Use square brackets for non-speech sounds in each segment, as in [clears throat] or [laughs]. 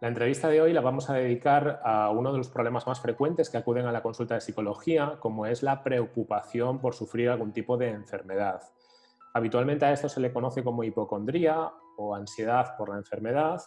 La entrevista de hoy la vamos a dedicar a uno de los problemas más frecuentes que acuden a la consulta de psicología, como es la preocupación por sufrir algún tipo de enfermedad. Habitualmente a esto se le conoce como hipocondría o ansiedad por la enfermedad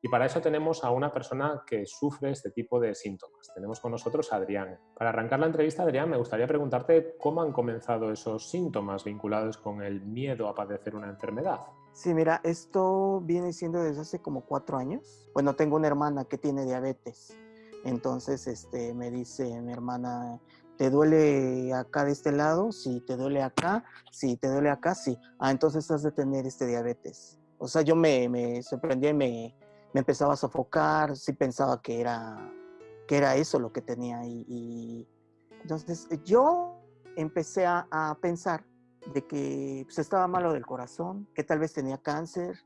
y para eso tenemos a una persona que sufre este tipo de síntomas. Tenemos con nosotros a Adrián. Para arrancar la entrevista, Adrián, me gustaría preguntarte cómo han comenzado esos síntomas vinculados con el miedo a padecer una enfermedad. Sí, mira, esto viene siendo desde hace como cuatro años. Bueno, tengo una hermana que tiene diabetes. Entonces, este, me dice mi hermana, ¿te duele acá de este lado? Sí, ¿te duele acá? Sí, ¿te duele acá? Sí. Ah, entonces has de tener este diabetes. O sea, yo me, me sorprendí y me, me empezaba a sofocar, sí pensaba que era, que era eso lo que tenía. Y, y entonces yo empecé a, a, pensar de que pues, estaba malo del corazón, que tal vez tenía cáncer.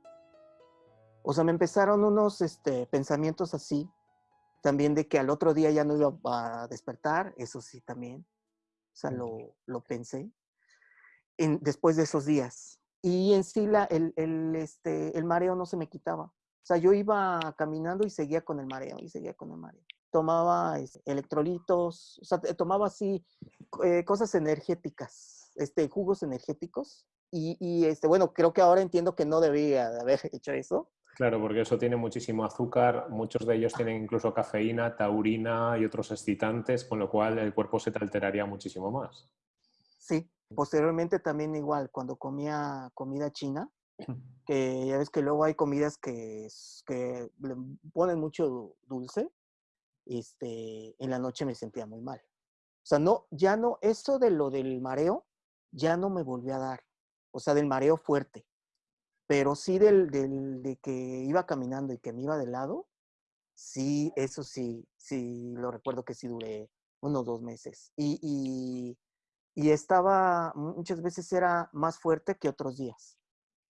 O sea, me empezaron unos este, pensamientos así, también de que al otro día ya no iba a despertar, eso sí también. O sea, lo, lo pensé en, después de esos días. Y en sí la, el, el, este, el mareo no se me quitaba. O sea, yo iba caminando y seguía con el mareo, y seguía con el mareo. Tomaba este, electrolitos, o sea, tomaba así eh, cosas energéticas, este, jugos energéticos. Y, y, este, bueno, creo que ahora entiendo que no debía de haber [laughs] hecho eso. Claro, porque eso tiene muchísimo azúcar, muchos de ellos tienen incluso cafeína, taurina y otros excitantes, con lo cual el cuerpo se te alteraría muchísimo más. Sí, posteriormente también igual, cuando comía comida china, [clears throat] que ya ves que luego hay comidas que, que le ponen mucho dulce, este, en la noche me sentía muy mal. O sea, no, ya no, eso de lo del mareo, ya no me volvió a dar. O sea, del mareo fuerte. Pero sí del, del, de que iba caminando y que me iba de lado, sí, eso sí, sí, lo recuerdo que sí duré unos dos meses. Y, y, y estaba, muchas veces era más fuerte que otros días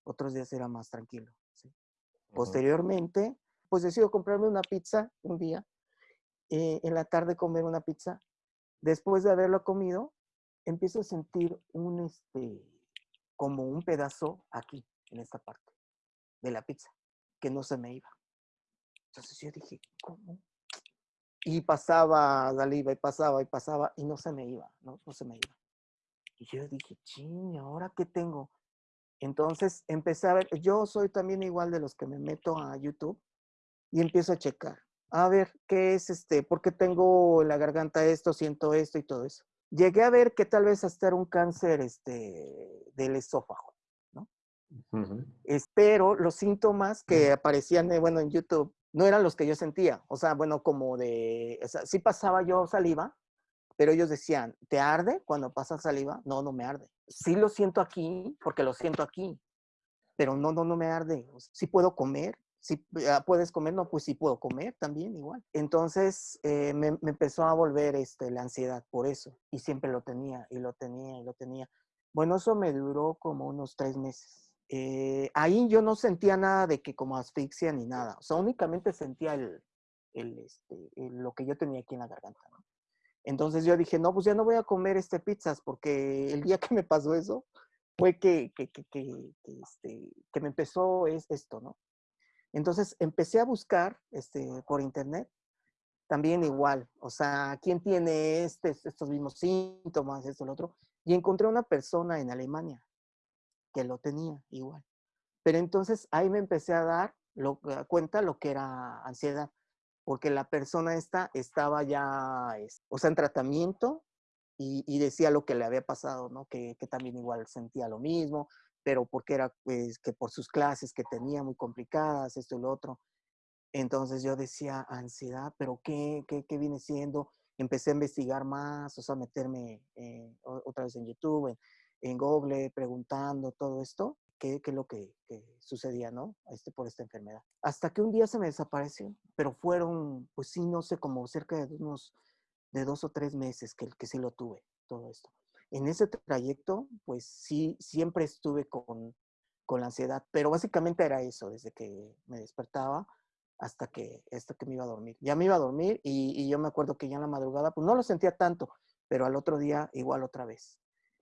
otros días era más tranquilo. ¿sí? Posteriormente, pues decido comprarme una pizza un día, eh, en la tarde comer una pizza. Después de haberlo comido, empiezo a sentir un, este, como un pedazo aquí, en esta parte de la pizza, que no se me iba. Entonces yo dije, ¿cómo? Y pasaba saliva y pasaba y pasaba y no se me iba, ¿no? Se me iba. Y yo dije, ching, ¿ahora qué tengo? Entonces empecé a ver, yo soy también igual de los que me meto a YouTube y empiezo a checar. A ver, ¿qué es este? ¿Por qué tengo en la garganta esto, siento esto y todo eso? Llegué a ver que tal vez hasta era un cáncer este, del esófago, ¿no? Espero los síntomas que aparecían, eh, bueno, en YouTube no eran los que yo sentía. O sea, bueno, como de, o sea, sí pasaba yo saliva, pero ellos decían, ¿te arde cuando pasa saliva? No, no me arde. Sí lo siento aquí, porque lo siento aquí, pero no, no, no me arde. Sí puedo comer, si ah, puedes comer, no, pues sí puedo comer también igual. Entonces eh, me, empezó a volver este, la ansiedad por eso, y siempre lo tenía, y lo tenía, y lo tenía. Bueno, eso me duró como unos tres meses. Eh, ahí yo no sentía nada de que como asfixia ni nada, o sea, únicamente sentía el, el, este, lo que yo tenía aquí en la garganta. Entonces yo dije, no, pues ya no voy a comer este pizzas porque el día que me pasó eso fue que, que, que, que, este, me empezó es, esto, ¿no? Entonces empecé a buscar este, por internet, también igual, o sea, ¿quién tiene este, estos mismos síntomas, esto, lo otro? Y encontré una persona en Alemania que lo tenía igual. Pero entonces ahí me empecé a dar lo, cuenta lo que era ansiedad porque la persona esta estaba ya, o sea, en tratamiento y, decía lo que le había pasado, ¿no? Que, también igual sentía lo mismo, pero porque era, pues, que por sus clases que tenía muy complicadas, esto y lo otro. Entonces yo decía, ansiedad, pero ¿qué, qué, qué viene siendo? Empecé a investigar más, o sea, meterme eh, otra vez en YouTube, en, en Google, preguntando todo esto qué, qué es lo que, que, sucedía, ¿no? Este, por esta enfermedad. Hasta que un día se me desapareció, pero fueron, pues sí, no sé, como cerca de unos, de dos o tres meses que, que sí lo tuve, todo esto. En ese trayecto, pues sí, siempre estuve con, con la ansiedad, pero básicamente era eso, desde que me despertaba hasta que, hasta que me iba a dormir. Ya me iba a dormir y, y yo me acuerdo que ya en la madrugada, pues no lo sentía tanto, pero al otro día igual otra vez.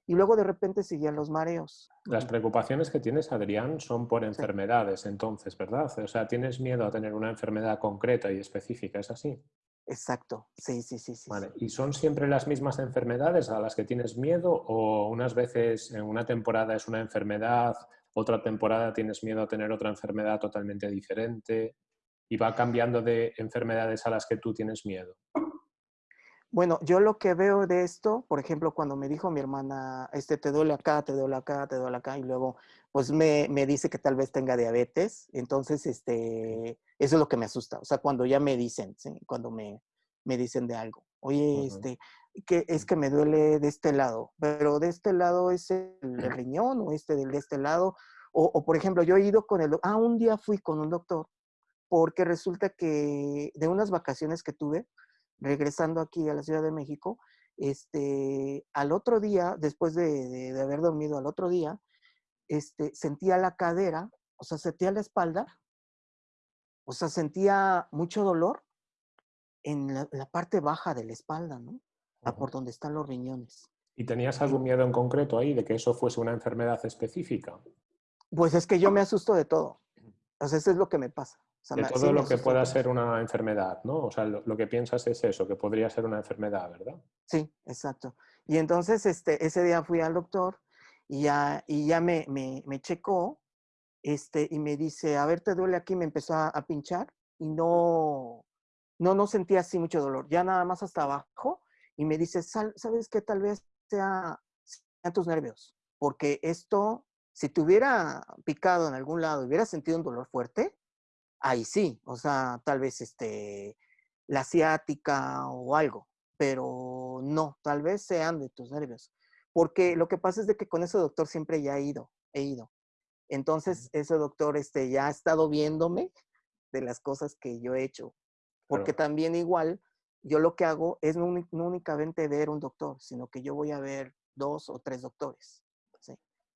y luego de repente seguían los mareos. Las preocupaciones que tienes, Adrián, son por enfermedades, entonces, ¿verdad? O sea, tienes miedo a tener una enfermedad concreta y específica, ¿es así? Exacto, sí, sí, sí. sí, vale. ¿Y son siempre las mismas enfermedades a las que tienes miedo o unas veces en una temporada es una enfermedad, otra temporada tienes miedo a tener otra enfermedad totalmente diferente y va cambiando de enfermedades a las que tú tienes miedo? Bueno, yo lo que veo de esto, por ejemplo, cuando me dijo mi hermana, este, te duele acá, te duele acá, te duele acá, y luego, pues me, me, dice que tal vez tenga diabetes, entonces, este, eso es lo que me asusta, o sea, cuando ya me dicen, ¿sí? cuando me, me dicen de algo, oye, este, que es que me duele de este lado, pero de este lado es el, riñón o este de este lado, o, o, por ejemplo, yo he ido con el, ah, un día fui con un doctor, porque resulta que de unas vacaciones que tuve, regresando aquí a la Ciudad de México, este, al otro día, después de, haber dormido al otro día, este, sentía la cadera, o sea, sentía la espalda, o sea, sentía mucho dolor en la, parte baja de la espalda, ¿no? A por donde están los riñones. ¿Y tenías algún miedo en concreto ahí de que eso fuese una enfermedad específica? Pues es que yo me asusto de todo. O sea, eso es lo que me pasa de todo lo que pueda ser una enfermedad, ¿no? O sea, lo, que piensas es eso, que podría ser una enfermedad, ¿verdad? Sí, exacto. Y entonces este, ese día fui al doctor y ya, y ya me, me, me checó este, y me dice, a ver, ¿te duele aquí? Me empezó a, pinchar y no, no, no sentía así mucho dolor, ya nada más hasta abajo y me dice, ¿sabes qué? Tal vez sea, sean tus nervios, porque esto, si te hubiera picado en algún lado, hubiera sentido un dolor fuerte, ahí sí, o sea, tal vez este, la asiática o algo, pero no, tal vez sean de tus nervios. Porque lo que pasa es de que con ese doctor siempre ya he ido, he ido. Entonces, ese doctor este, ya ha estado viéndome de las cosas que yo he hecho. Porque también igual, yo lo que hago es no, únicamente ver un doctor, sino que yo voy a ver dos o tres doctores.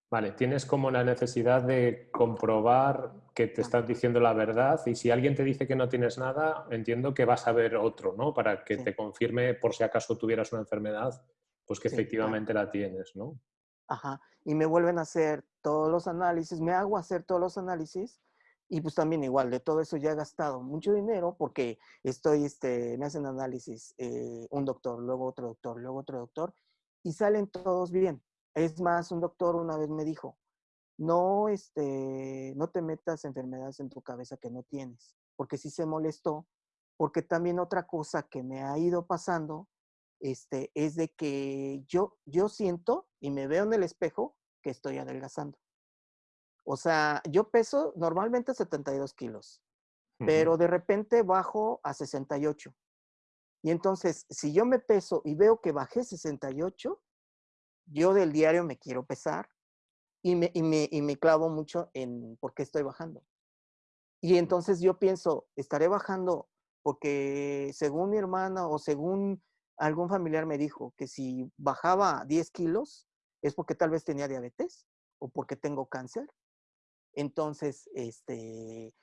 Vale, tienes como la necesidad de comprobar que te estás diciendo la verdad y si alguien te dice que no tienes nada, entiendo que vas a ver otro, ¿no? Para que te confirme por si acaso tuvieras una enfermedad, pues que efectivamente la tienes, ¿no? Ajá, y me vuelven a hacer todos los análisis, me hago hacer todos los análisis y pues también igual, de todo eso ya he gastado mucho dinero porque estoy, este, me hacen análisis eh, un doctor, luego otro doctor, luego otro doctor y salen todos bien es más, un doctor una vez me dijo, no, este, no te metas enfermedades en tu cabeza que no tienes, porque sí se molestó, porque también otra cosa que me ha ido pasando, este, es de que yo, yo siento y me veo en el espejo que estoy adelgazando. O sea, yo peso normalmente 72 kilos, pero de repente bajo a 68. Y entonces, si yo me peso y veo que bajé 68, yo del diario me quiero pesar y me, y me, y me clavo mucho en por qué estoy bajando. Y entonces yo pienso, estaré bajando porque según mi hermana o según algún familiar me dijo que si bajaba 10 kilos es porque tal vez tenía diabetes o porque tengo cáncer. Entonces, este,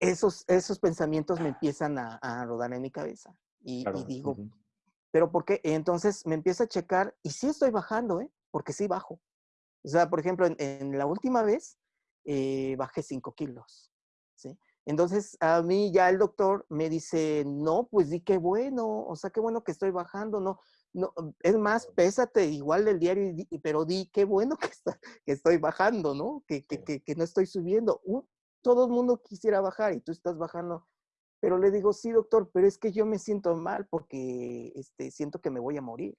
esos, esos pensamientos me empiezan a, a rodar en mi cabeza. Y, y digo, pero porque entonces me empiezo a checar y sí estoy bajando, ¿eh? Porque sí bajo. O sea, por ejemplo, en, la última vez eh, bajé 5 kilos, ¿sí? Entonces a mí ya el doctor me dice, no, pues di qué bueno, o sea, qué bueno que estoy bajando, no, no, es más, pésate igual del diario, pero di qué bueno que, está, que estoy bajando, ¿no? Que, que, que, que no estoy subiendo. Uh, todo el mundo quisiera bajar y tú estás bajando pero le digo, sí, doctor, pero es que yo me siento mal porque este, siento que me voy a morir.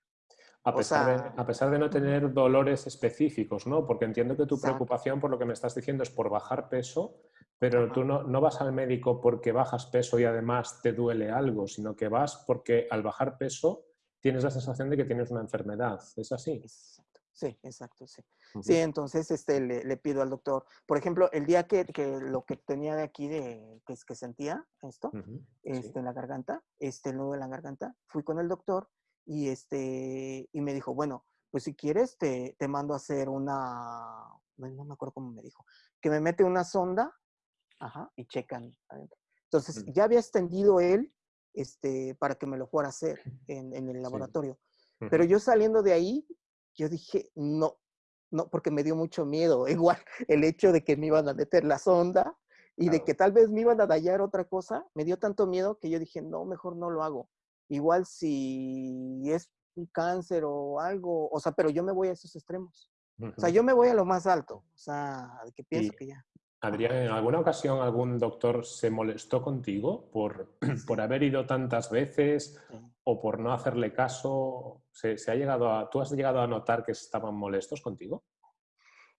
A pesar, de, a pesar de no tener dolores específicos, ¿no? Porque entiendo que tu preocupación por lo que me estás diciendo es por bajar peso, pero tú no, no, vas al médico porque bajas peso y además te duele algo, sino que vas porque al bajar peso tienes la sensación de que tienes una enfermedad. ¿Es así? Sí, exacto, sí. Sí, entonces este, le, pido al doctor, por ejemplo, el día que, lo que tenía de aquí, de, que, que sentía esto, este, en la garganta, este, el nudo de la garganta, fui con el doctor y, este, y me dijo, bueno, pues si quieres te, te mando a hacer una, no me acuerdo cómo me dijo, que me mete una sonda, ajá, y checan adentro. Entonces, ya había extendido él este, para que me lo fuera a hacer en, en el laboratorio. Pero yo saliendo de ahí, yo dije, no, no, porque me dio mucho miedo. [laughs] Igual el hecho de que me iban a meter la sonda y de que tal vez me iban a dañar otra cosa, me dio tanto miedo que yo dije, no, mejor no lo hago. Igual si es un cáncer o algo, o sea, pero yo me voy a esos extremos. O sea, yo me voy a lo más alto, o sea, de que pienso que ya. Adrián, ¿en alguna ocasión algún doctor se molestó contigo por, [clears throat] por haber ido tantas veces o por no hacerle caso? ¿Se, ha llegado a, ¿Tú has llegado a notar que estaban molestos contigo?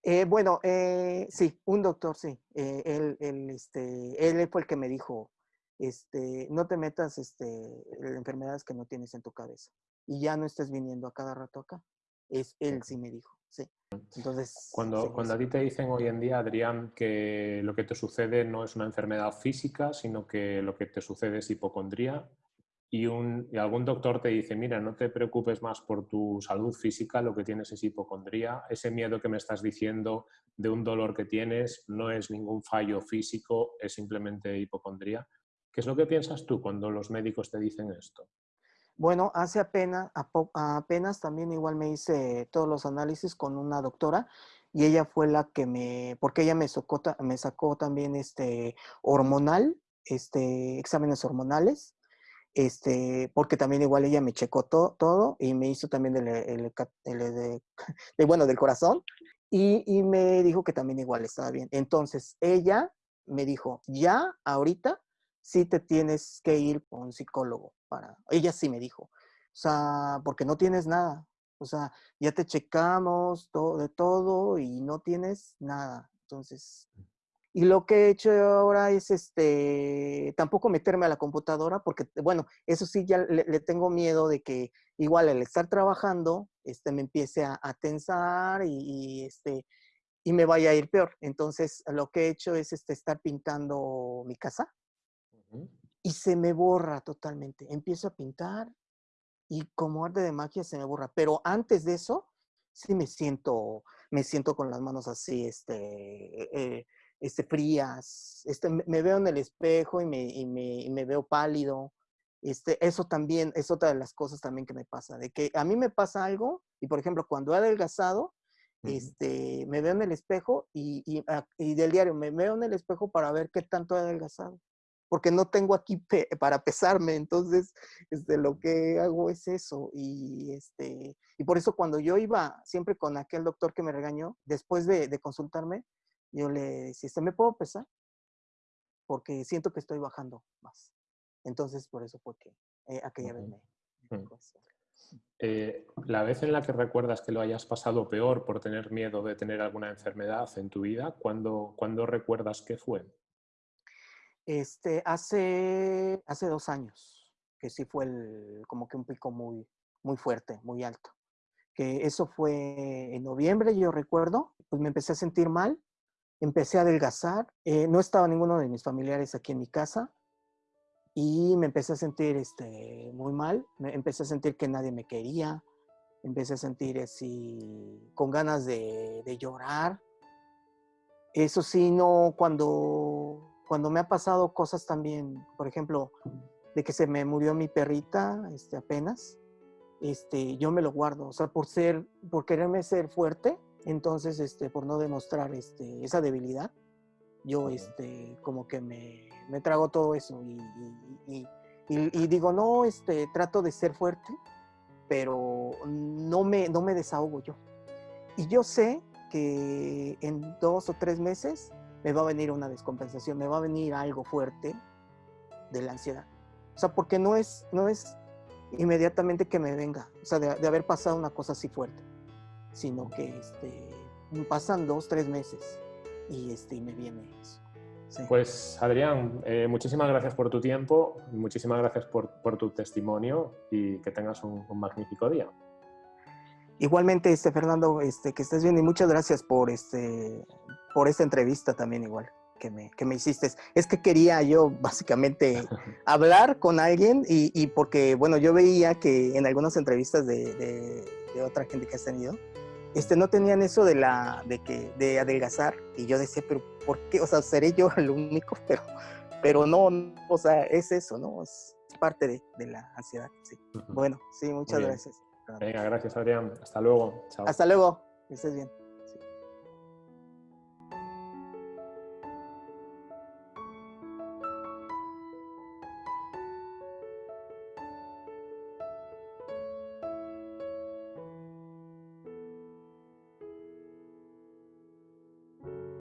Eh, bueno, eh, sí, un doctor, sí. Eh, él, él, este, él fue el que me dijo, este, no te metas este, en enfermedades que no tienes en tu cabeza y ya no estés viniendo a cada rato acá. Es él sí me dijo, sí. Entonces, cuando, cuando a ti te dicen hoy en día, Adrián, que lo que te sucede no es una enfermedad física, sino que lo que te sucede es hipocondría, y, un, y algún doctor te dice, mira, no te preocupes más por tu salud física, lo que tienes es hipocondría, ese miedo que me estás diciendo de un dolor que tienes no es ningún fallo físico, es simplemente hipocondría. ¿Qué es lo que piensas tú cuando los médicos te dicen esto? Bueno, hace apenas, apenas también igual me hice todos los análisis con una doctora y ella fue la que me, porque ella me sacó, me sacó también este hormonal, este, exámenes hormonales, este, porque también igual ella me checó todo y me hizo también el, de, [laughs] bueno, del corazón y, y me dijo que también igual estaba bien. Entonces, ella me dijo, ya ahorita sí te tienes que ir con un psicólogo para, ella sí me dijo, o sea, porque no tienes nada, o sea, ya te checamos todo, de todo y no tienes nada. Entonces, y lo que he hecho ahora es, este, tampoco meterme a la computadora, porque, bueno, eso sí, ya le, tengo miedo de que igual al estar trabajando, este, me empiece a, tensar y, este, y me vaya a ir peor. Entonces, lo que he hecho es, este, estar pintando mi casa y se me borra totalmente. Empiezo a pintar y como arte de magia se me borra. Pero antes de eso, sí me siento, me siento con las manos así, este, eh, este frías. Este, me veo en el espejo y me, y me, y me veo pálido. Este, eso también es otra de las cosas también que me pasa, de que a mí me pasa algo y por ejemplo cuando he adelgazado, este, me veo en el espejo y, y, ah, y, del diario me veo en el espejo para ver qué tanto he adelgazado porque no tengo aquí para pesarme, entonces este, lo que hago es eso. Y, este, y por eso cuando yo iba siempre con aquel doctor que me regañó, después de, consultarme, yo le decía, ¿se me puedo pesar? Porque siento que estoy bajando más. Entonces, por eso fue que eh, aquella vez me... Mm. Eh, la vez en la que recuerdas que lo hayas pasado peor por tener miedo de tener alguna enfermedad en tu vida, ¿cuándo, ¿cuándo recuerdas qué fue? Este, hace, hace dos años, que sí fue el, como que un pico muy, muy fuerte, muy alto. Que eso fue en noviembre, yo recuerdo, pues me empecé a sentir mal, empecé a adelgazar, eh, no estaba ninguno de mis familiares aquí en mi casa y me empecé a sentir este, muy mal, me empecé a sentir que nadie me quería, empecé a sentir así, con ganas de, de llorar. Eso sí, no, cuando cuando me ha pasado cosas también, por ejemplo, de que se me murió mi perrita este, apenas, este, yo me lo guardo, o sea, por ser, por quererme ser fuerte, entonces, este, por no demostrar este, esa debilidad, yo este, como que me, me trago todo eso y, y, y, digo, no, este, trato de ser fuerte, pero no me, no me desahogo yo. Y yo sé que en dos o tres meses me va a venir una descompensación, me va a venir algo fuerte de la ansiedad. O sea, porque no es, no es inmediatamente que me venga, o sea, de, haber pasado una cosa así fuerte, sino que este, pasan dos, tres meses y, este, me viene eso. Pues Adrián, eh, muchísimas gracias por tu tiempo, muchísimas gracias por, por tu testimonio y que tengas un, un, magnífico día. Igualmente, este, Fernando, este, que estés bien y muchas gracias por, este, por esta entrevista también igual que me, que me hiciste. Es que quería yo [laughs] básicamente hablar con alguien y, y, porque, bueno, yo veía que en algunas entrevistas de, de, otra gente que has tenido, este, no tenían eso de, la, de, que, de adelgazar y yo decía, pero ¿por qué? O sea, seré yo el único, [laughs] pero, pero no, o sea, es eso, ¿no? Es parte de, de la ansiedad. Sí. Bueno, sí, muchas gracias. Venga, gracias Adrián. Hasta luego. Chao. Hasta luego. Que estés bien.